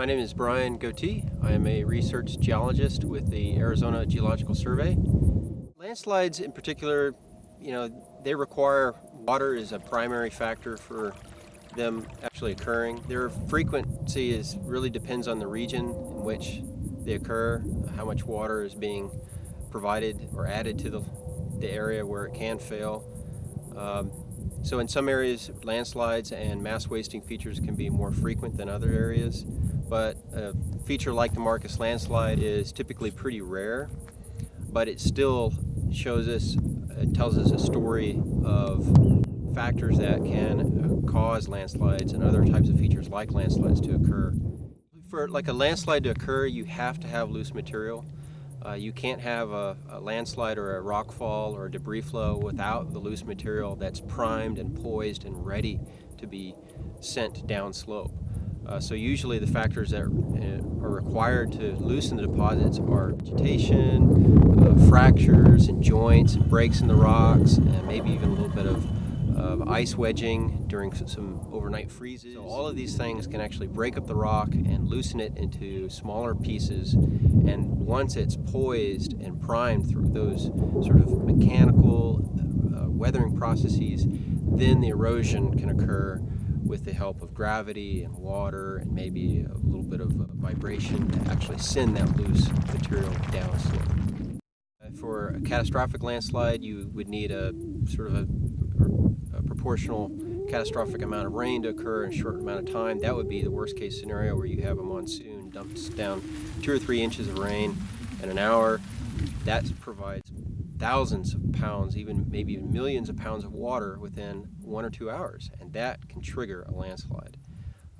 My name is Brian Gootee. I am a research geologist with the Arizona Geological Survey. Landslides in particular, you know, they require water as a primary factor for them actually occurring. Their frequency is really depends on the region in which they occur, how much water is being provided or added to the, the area where it can fail. Um, so in some areas, landslides and mass wasting features can be more frequent than other areas but a feature like the Marcus landslide is typically pretty rare, but it still shows us, it tells us a story of factors that can cause landslides and other types of features like landslides to occur. For like a landslide to occur, you have to have loose material. Uh, you can't have a, a, landslide or a rock fall or a debris flow without the loose material that's primed and poised and ready to be sent down slope. Uh, so usually the factors that uh, are required to loosen the deposits are vegetation, uh, fractures and joints and breaks in the rocks, and maybe even a little bit of, of ice wedging during some overnight freezes. So all of these things can actually break up the rock and loosen it into smaller pieces. And once it's poised and primed through those sort of mechanical uh, weathering processes, then the erosion can occur with the help of gravity and water and maybe a little bit of uh, vibration to actually send that loose material down slope. Uh, for a catastrophic landslide, you would need a sort of a, a proportional catastrophic amount of rain to occur in a short amount of time. That would be the worst case scenario where you have a monsoon dumps down two or three inches of rain in an hour. That provides thousands of pounds, even maybe millions of pounds of water within one or two hours, and that can trigger a landslide.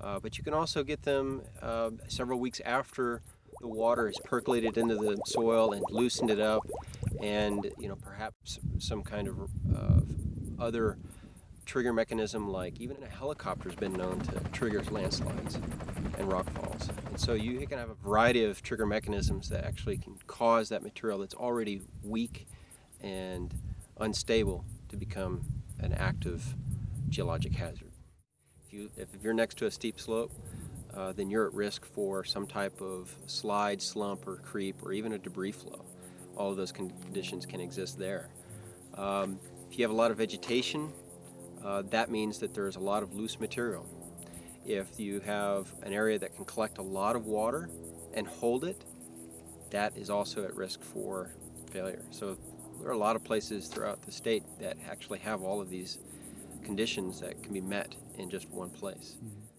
Uh, but you can also get them uh, several weeks after the water has percolated into the soil and loosened it up, and you know perhaps some kind of uh, other trigger mechanism like even a helicopter has been known to trigger landslides and rock falls. And so you can have a variety of trigger mechanisms that actually can cause that material that's already weak and unstable to become an active geologic hazard. If, you, if you're next to a steep slope, uh, then you're at risk for some type of slide, slump, or creep, or even a debris flow. All of those conditions can exist there. Um, if you have a lot of vegetation, uh, that means that there's a lot of loose material. If you have an area that can collect a lot of water and hold it, that is also at risk for failure. So there are a lot of places throughout the state that actually have all of these conditions that can be met in just one place. Mm -hmm.